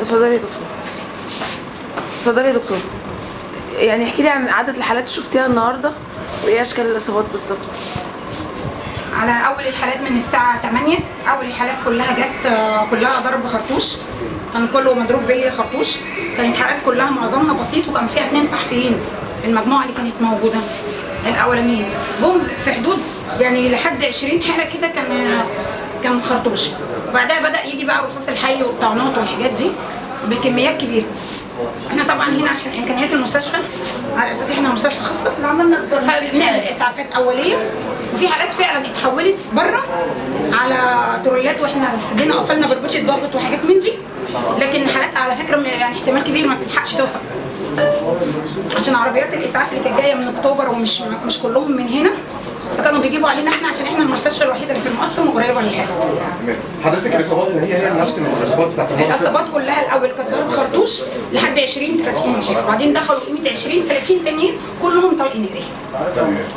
اتفضلي يا دكتور. اتفضلي يا دكتور. يعني احكي لي عن عدد الحالات اللي شفتيها النهارده وإيه أشكال الإصابات بالظبط. على أول الحالات من الساعة 8 أول الحالات كلها جت آه، كلها ضرب خرطوش. كان كله مضروب بلي خرطوش. كانت حالات كلها معظمها بسيط وكان فيها اثنين صحفيين. المجموعة اللي كانت موجودة. الأولانيين. جم في حدود يعني لحد 20 حالة كده كان كان خرطوش وبعدها بدأ يجي بقى الرصاص الحي والطعنات والحاجات دي بكميات كبيرة. إحنا طبعا هنا عشان إمكانيات المستشفى على أساس إحنا مستشفى خاصة فبنعمل إسعافات أولية وفي حالات فعلا اتحولت بره على ترولات وإحنا ادينا قفلنا بربوش ضابط وحاجات من دي. لكن حالات على فكرة يعني احتمال كبير ما تلحقش توصل. عشان عربيات الإسعاف اللي كانت جاية من أكتوبر ومش مش كلهم من هنا فكانوا بيجيبوا علينا إحنا عشان إحنا المستشفى الوحيده للحاجه تمام حضرتك الإصابات اللي هي هي نفس الإصابات بتاعت؟ الإصابات كلها الأول كانت ضرب خرطوش لحد 20 30 حلو وبعدين دخلوا قيمة 20 30 تانيين كلهم طلق ناري.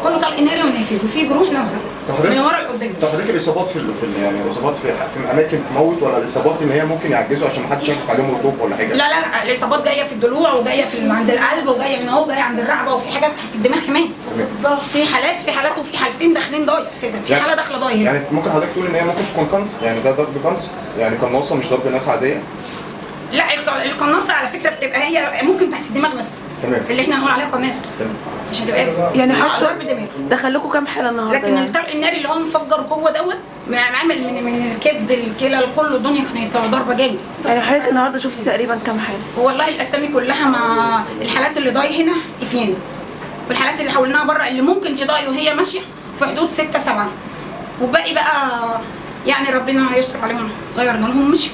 كله طلق ناري ونافذ وفي جروح نافذة من ورا لقدام طب حضرتك الإصابات في في يعني الإصابات في في أماكن تموت ولا الإصابات ان هي ممكن يعجزوا عشان ما حدش يشكك عليهم رطوب ولا حاجة؟ لا لا لا الإصابات جاية في الضلوع وجاية في عند القلب وجاية هنا اهو جاية عند الرقبة وفي حاجات في الدماغ كمان. في حالات في حالات وفي حالتين داخلين ضايع أساسا. في يعني- حالة داخلة ضايع. يعني ممكن حضرتك تقول إن هي ممكن تكون قنص يعني ده ضرب قنص يعني قناصة مش ضرب ناس عادية؟ لا الق- القناصة على فكرة بتبقى هي ممكن تحت الدماغ بس. تمام. اللي إحنا نقول عليها قناصة. تمام. عشان تبقى يعني آه، ضرب دماغ. دخل لكم كام حالة النهارده لكن يعني؟ الطلق الناري اللي هو مفجر جوه دوت عامل من من الكبد الكلى كله الدنيا كانت ضربة جامده يعني حضرتك النهارده شفتي تقريبا كام حالة؟ والله الأسامي كلها مع الحالات اللي ضاي هنا اثنين والحالات اللي حولناها بره اللي ممكن تضاي وهي ماشية في حدود ستة سبعة. وباقي بقى يعني ربنا يستر عليهم غيرنا لهم مشي